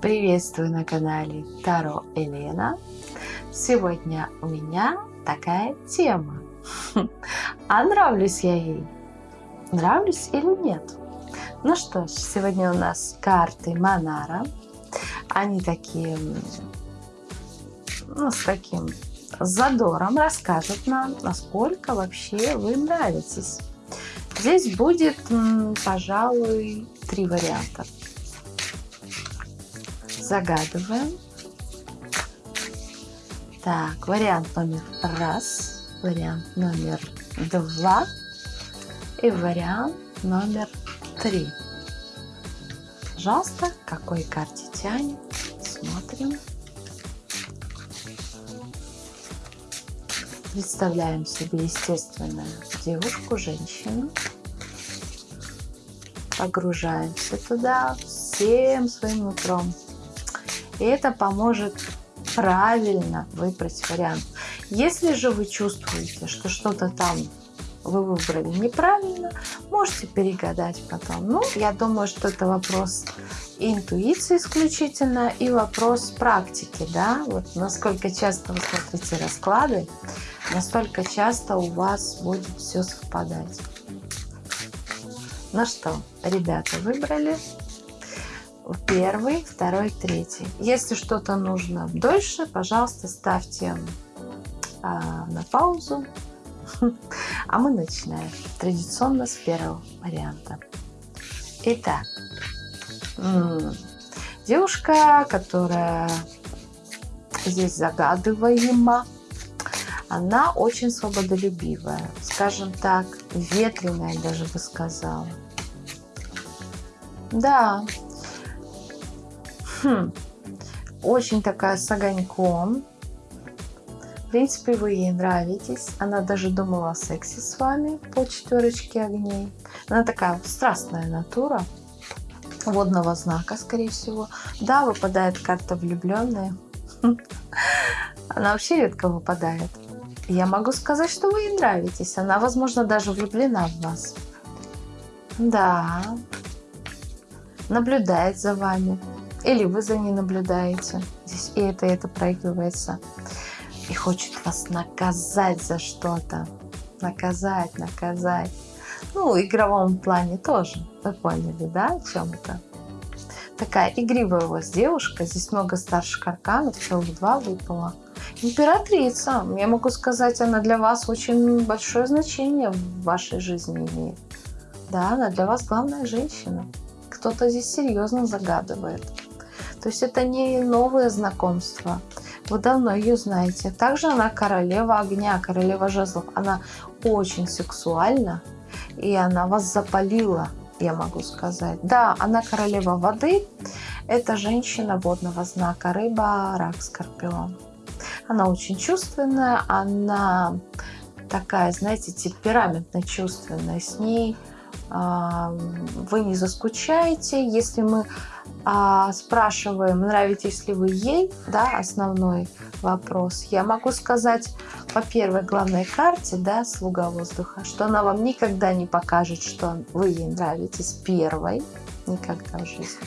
Приветствую на канале Таро Елена. Сегодня у меня такая тема. А нравлюсь я ей? Нравлюсь или нет? Ну что ж, сегодня у нас карты Монара. Они такие, ну, с таким задором расскажут нам, насколько вообще вы нравитесь. Здесь будет, пожалуй, три варианта. Загадываем. Так, вариант номер раз, вариант номер два и вариант номер три. Пожалуйста, какой карте тянет? Смотрим. Представляем себе, естественно, девушку, женщину. Погружаемся туда всем своим утром. И это поможет правильно выбрать вариант. Если же вы чувствуете, что что-то там вы выбрали неправильно, можете перегадать потом. Ну, я думаю, что это вопрос интуиции исключительно и вопрос практики, да, вот насколько часто вы смотрите расклады, настолько часто у вас будет все совпадать. Ну что, ребята, выбрали первый, второй, третий. Если что-то нужно дольше, пожалуйста, ставьте а, на паузу. А мы начинаем традиционно с первого варианта. Итак, девушка, которая здесь загадываема, она очень свободолюбивая, скажем так, ветреная даже бы сказала. Да, хм, очень такая с огоньком. В принципе, вы ей нравитесь. Она даже думала о сексе с вами по четверочке огней. Она такая страстная натура водного знака, скорее всего. Да, выпадает карта влюбленная. Она вообще редко выпадает. Я могу сказать, что вы ей нравитесь. Она, возможно, даже влюблена в вас. Да. Наблюдает за вами. Или вы за ней наблюдаете. Здесь и это, и это проигрывается. И хочет вас наказать за что-то. Наказать, наказать. Ну, в игровом плане тоже. Вы поняли, да, о чем это? Такая игривая у вас девушка. Здесь много старших арканов. Целых два выпало. Императрица. Я могу сказать, она для вас очень большое значение в вашей жизни имеет. Да, она для вас главная женщина. Кто-то здесь серьезно загадывает. То есть это не новое знакомство. Вы давно ее знаете. Также она королева огня, королева жезлов. Она очень сексуальна. И она вас запалила, я могу сказать. Да, она королева воды. Это женщина водного знака. Рыба, рак, скорпион. Она очень чувственная, она такая, знаете, темпераментно чувственная. С ней э, вы не заскучаете. Если мы э, спрашиваем, нравитесь ли вы ей, да, основной вопрос, я могу сказать по первой главной карте, да, слуга воздуха, что она вам никогда не покажет, что вы ей нравитесь первой, никогда в жизни,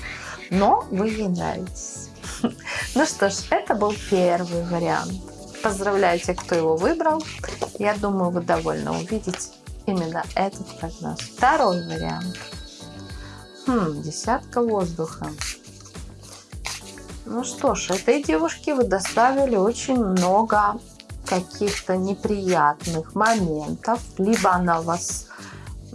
но вы ей нравитесь. Ну что ж, это был первый вариант. Поздравляю тех, кто его выбрал. Я думаю, вы довольно увидите именно этот прогноз. Второй вариант. Хм, десятка воздуха. Ну что ж, этой девушке вы доставили очень много каких-то неприятных моментов. Либо она вас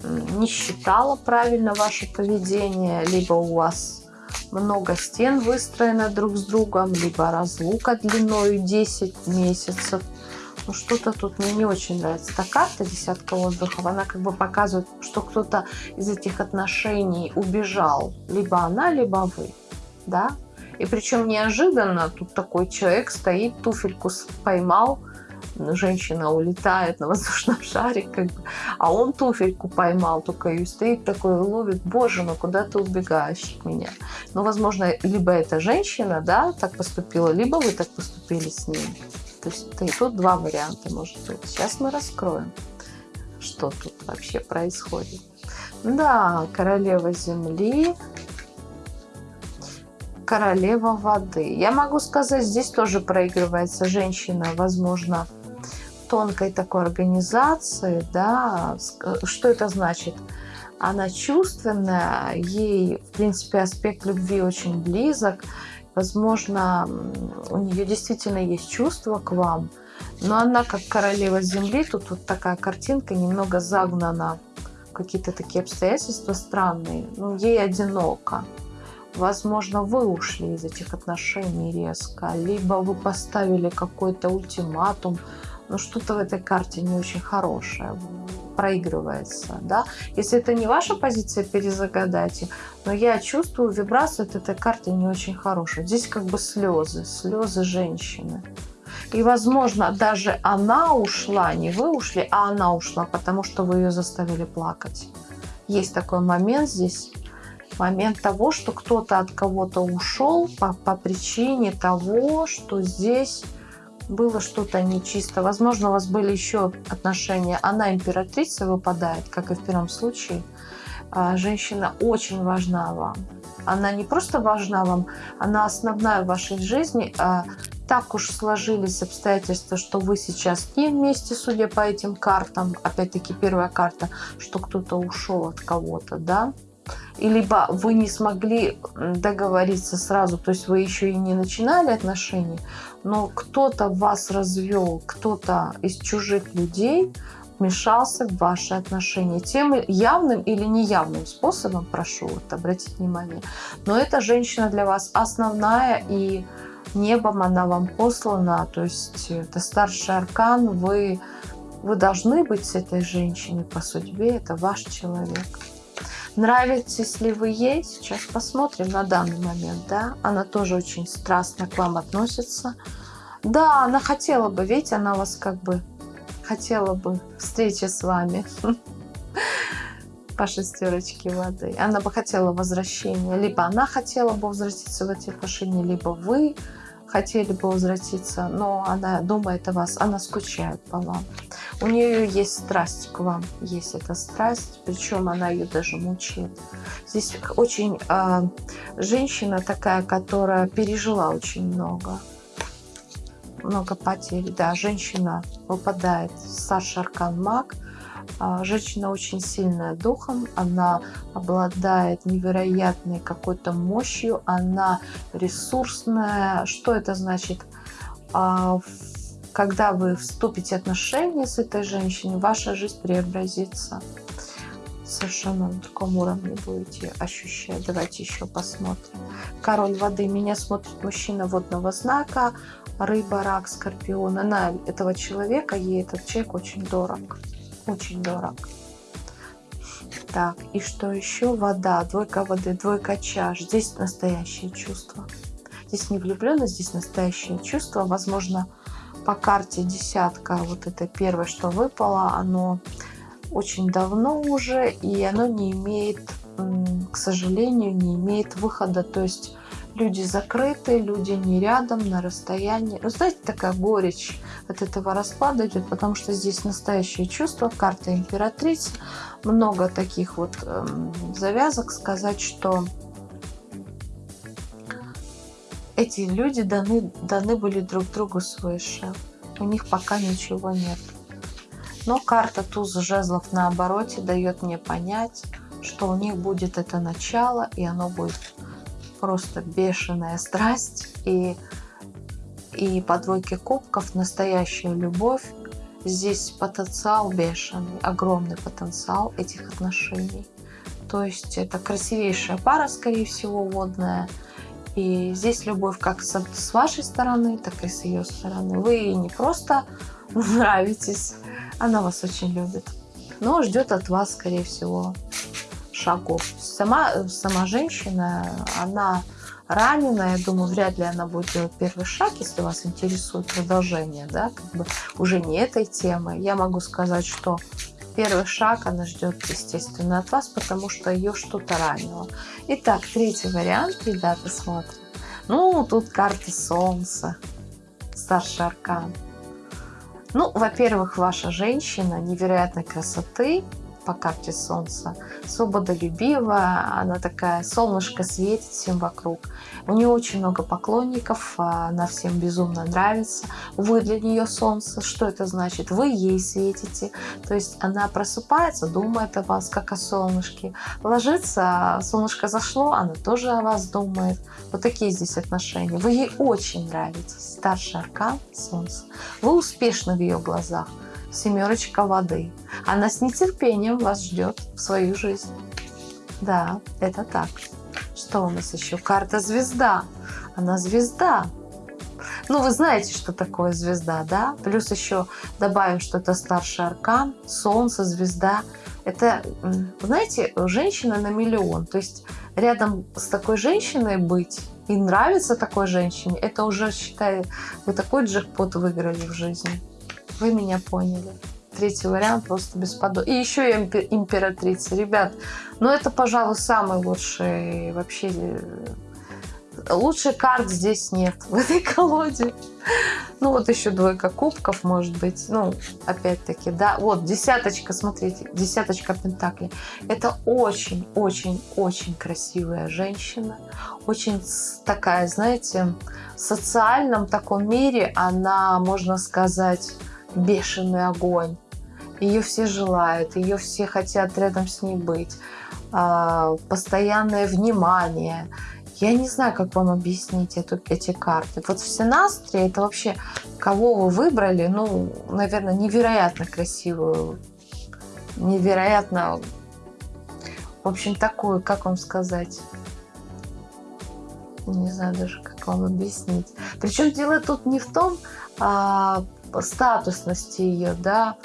не считала правильно ваше поведение, либо у вас много стен выстроено друг с другом, либо разлука длиной 10 месяцев. Ну, что-то тут мне не очень нравится. Эта карта десятка воздухов, она как бы показывает, что кто-то из этих отношений убежал. Либо она, либо вы. Да? И причем неожиданно тут такой человек стоит, туфельку поймал, женщина улетает на воздушном шаре, как бы, а он туфельку поймал только и стоит такой, ловит, боже мой, куда ты убегаешь от меня? Ну, возможно, либо эта женщина, да, так поступила, либо вы так поступили с ним. То есть тут два варианта может быть. Сейчас мы раскроем, что тут вообще происходит. Да, королева земли. королева воды. Я могу сказать, здесь тоже проигрывается женщина, возможно, тонкой такой организации, да, что это значит? Она чувственная, ей, в принципе, аспект любви очень близок, возможно, у нее действительно есть чувство к вам, но она как королева земли, тут вот такая картинка немного загнана, какие-то такие обстоятельства странные, ну, ей одиноко. Возможно, вы ушли из этих отношений резко, либо вы поставили какой-то ультиматум, но что-то в этой карте не очень хорошее проигрывается, да. Если это не ваша позиция, перезагадайте, но я чувствую вибрацию от этой карты не очень хорошую. Здесь как бы слезы, слезы женщины. И, возможно, даже она ушла, не вы ушли, а она ушла, потому что вы ее заставили плакать. Есть такой момент здесь, момент того, что кто-то от кого-то ушел по, по причине того, что здесь было что-то нечисто. Возможно, у вас были еще отношения. Она императрица выпадает, как и в первом случае. А, женщина очень важна вам. Она не просто важна вам, она основная в вашей жизни. А так уж сложились обстоятельства, что вы сейчас не вместе, судя по этим картам. Опять-таки первая карта, что кто-то ушел от кого-то, да и либо вы не смогли договориться сразу, то есть вы еще и не начинали отношения, но кто-то вас развел, кто-то из чужих людей вмешался в ваши отношения. Тем явным или неявным способом, прошу вот обратить внимание. Но эта женщина для вас основная и небом она вам послана, то есть это старший аркан, вы, вы должны быть с этой женщиной по судьбе, это ваш человек. Нравитесь ли вы ей? Сейчас посмотрим на данный момент, да. Она тоже очень страстно к вам относится. Да, она хотела бы, видите, она вас как бы хотела бы встречи с вами по шестерочке воды. Она бы хотела возвращения. Либо она хотела бы возвратиться в эти отношения, либо вы хотели бы возвратиться, но она думает о вас, она скучает по вам. У нее есть страсть к вам, есть эта страсть, причем она ее даже мучает. Здесь очень э, женщина такая, которая пережила очень много, много потерь. Да, женщина выпадает, старший аркан маг – а, женщина очень сильная духом, она обладает невероятной какой-то мощью, она ресурсная. Что это значит? А, когда вы вступите в отношения с этой женщиной, ваша жизнь преобразится. Совершенно на таком уровне будете ощущать. Давайте еще посмотрим. Король воды. Меня смотрит мужчина водного знака. Рыба, рак, скорпион. Она этого человека, ей этот человек очень дорог очень дорог. Так, и что еще? Вода, двойка воды, двойка чаш. Здесь настоящее чувство. Здесь не влюбленность, здесь настоящее чувство. Возможно, по карте десятка, вот это первое, что выпало, оно очень давно уже, и оно не имеет, к сожалению, не имеет выхода. То есть люди закрыты, люди не рядом, на расстоянии. Ну, знаете, такая горечь от этого расклада идет, потому что здесь настоящее чувство, карта императрицы, много таких вот э, завязок сказать, что эти люди даны, даны были друг другу свыше. У них пока ничего нет. Но карта туз жезлов на обороте дает мне понять, что у них будет это начало, и оно будет просто бешеная страсть и, и по двойке кубков настоящая любовь. Здесь потенциал бешеный, огромный потенциал этих отношений. То есть это красивейшая пара, скорее всего, водная. И здесь любовь как с, вашей стороны, так и с ее стороны. Вы ей не просто нравитесь, она вас очень любит. Но ждет от вас, скорее всего, шагов. Сама, сама женщина, она ранена, я думаю, вряд ли она будет делать первый шаг, если вас интересует продолжение, да, как бы уже не этой темы. Я могу сказать, что первый шаг она ждет, естественно, от вас, потому что ее что-то ранило. Итак, третий вариант, ребята, смотрим. Ну, тут карта Солнца, старший аркан. Ну, во-первых, ваша женщина невероятной красоты, по карте Солнца. Свободолюбивая, она такая, солнышко светит всем вокруг. У нее очень много поклонников, она всем безумно нравится. Вы для нее Солнце. Что это значит? Вы ей светите. То есть она просыпается, думает о вас, как о солнышке. Ложится, солнышко зашло, она тоже о вас думает. Вот такие здесь отношения. Вы ей очень нравитесь. Старший аркан Солнце. Вы успешны в ее глазах семерочка воды. Она с нетерпением вас ждет в свою жизнь. Да, это так. Что у нас еще? Карта звезда. Она звезда. Ну, вы знаете, что такое звезда, да? Плюс еще добавим, что это старший аркан, солнце, звезда. Это, знаете, женщина на миллион. То есть рядом с такой женщиной быть и нравится такой женщине, это уже, считай, вы такой джекпот выиграли в жизни. Вы меня поняли. Третий вариант просто бесподобный. И еще и императрица. Ребят, ну это, пожалуй, самый лучший вообще... Э, лучший карт здесь нет в этой колоде. Ну вот еще двойка кубков, может быть. Ну, опять-таки, да. Вот, десяточка, смотрите, десяточка пентаклей. Это очень-очень-очень красивая женщина. Очень такая, знаете, в социальном таком мире она, можно сказать, бешеный огонь. Ее все желают, ее все хотят рядом с ней быть. А, постоянное внимание. Я не знаю, как вам объяснить эту, эти карты. Вот в Синастре это вообще, кого вы выбрали, ну, наверное, невероятно красивую, невероятно, в общем, такую, как вам сказать, не знаю даже, как вам объяснить. Причем дело тут не в том, а, статусности ее, да,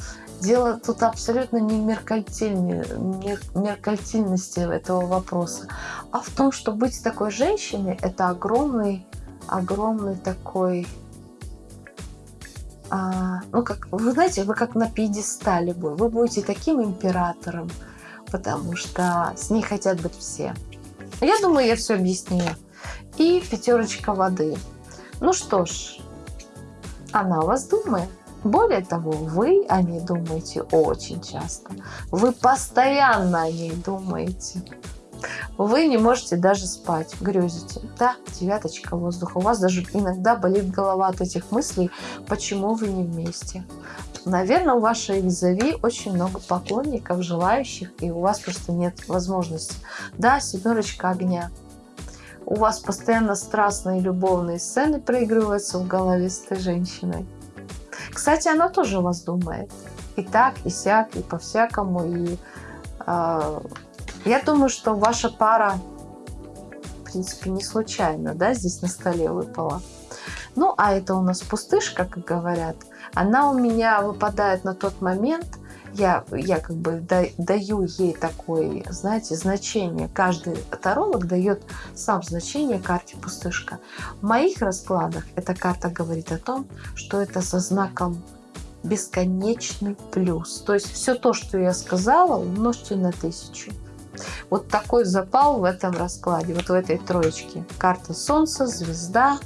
дело тут абсолютно не в меркальтильности этого вопроса, а в том, что быть такой женщиной – это огромный, огромный такой, а, ну, как, вы знаете, вы как на пьедестале вы, вы будете таким императором, потому что с ней хотят быть все. Я думаю, я все объяснила. И пятерочка воды. Ну что ж, она о вас думает. Более того, вы о ней думаете очень часто. Вы постоянно о ней думаете. Вы не можете даже спать, грезите. Да, девяточка воздуха. У вас даже иногда болит голова от этих мыслей, почему вы не вместе. Наверное, у вашей визави очень много поклонников, желающих, и у вас просто нет возможности. Да, семерочка огня у вас постоянно страстные любовные сцены проигрываются в голове с этой женщиной. Кстати, она тоже вас думает. И так, и сяк, и по-всякому. И э, я думаю, что ваша пара, в принципе, не случайно, да, здесь на столе выпала. Ну, а это у нас пустышка, как говорят. Она у меня выпадает на тот момент, я, я как бы даю ей такое, знаете, значение. Каждый таролог дает сам значение карте пустышка. В моих раскладах эта карта говорит о том, что это со знаком бесконечный плюс. То есть все то, что я сказала, умножьте на тысячу. Вот такой запал в этом раскладе, вот в этой троечке. Карта Солнца, звезда.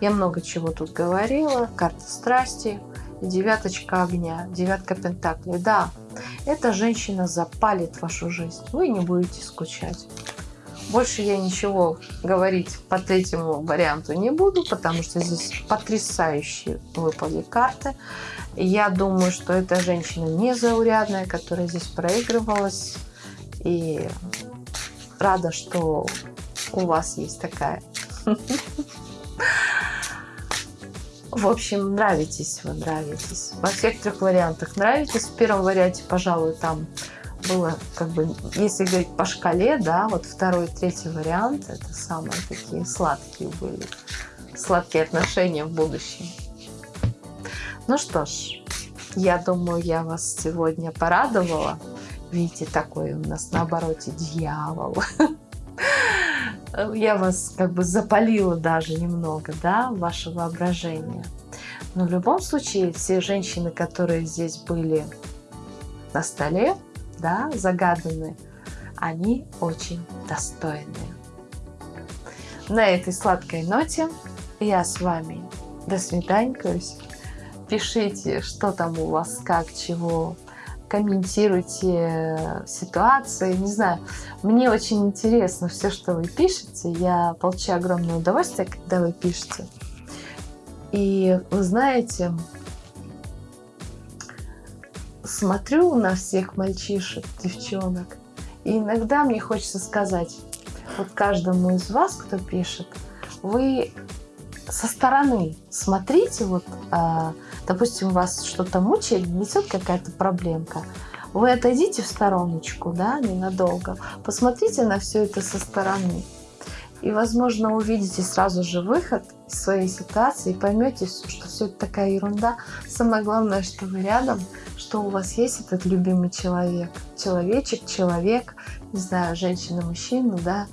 Я много чего тут говорила. Карта страсти девяточка огня, девятка пентаклей. Да, эта женщина запалит вашу жизнь. Вы не будете скучать. Больше я ничего говорить по третьему варианту не буду, потому что здесь потрясающие выпали карты. Я думаю, что эта женщина незаурядная, которая здесь проигрывалась. И рада, что у вас есть такая В общем, нравитесь вы, нравитесь. Во всех трех вариантах нравитесь. В первом варианте, пожалуй, там было, как бы, если говорить по шкале, да, вот второй и третий вариант, это самые такие сладкие были. Сладкие отношения в будущем. Ну что ж, я думаю, я вас сегодня порадовала. Видите, такой у нас на обороте дьявол. я вас как бы запалила даже немного, да, ваше воображение. Но в любом случае, все женщины, которые здесь были на столе, да, загаданы, они очень достойные. На этой сладкой ноте я с вами до свидания. Пишите, что там у вас, как, чего, комментируйте ситуации, не знаю. Мне очень интересно все, что вы пишете. Я получаю огромное удовольствие, когда вы пишете. И вы знаете, смотрю на всех мальчишек, девчонок, и иногда мне хочется сказать, вот каждому из вас, кто пишет, вы со стороны смотрите, вот, а, допустим, вас что-то мучает, несет какая-то проблемка, вы отойдите в стороночку, да, ненадолго, посмотрите на все это со стороны. И, возможно, увидите сразу же выход из своей ситуации и поймете, что все это такая ерунда. Самое главное, что вы рядом, что у вас есть этот любимый человек. Человечек, человек, не знаю, женщина, мужчина, да.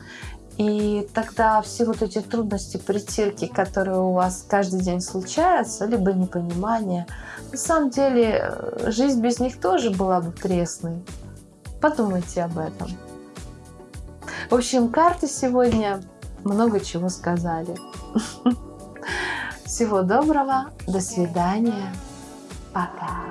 И тогда все вот эти трудности, притирки, которые у вас каждый день случаются, либо непонимание, на самом деле жизнь без них тоже была бы пресной. Подумайте об этом. В общем, карты сегодня много чего сказали. Всего доброго, до свидания, пока.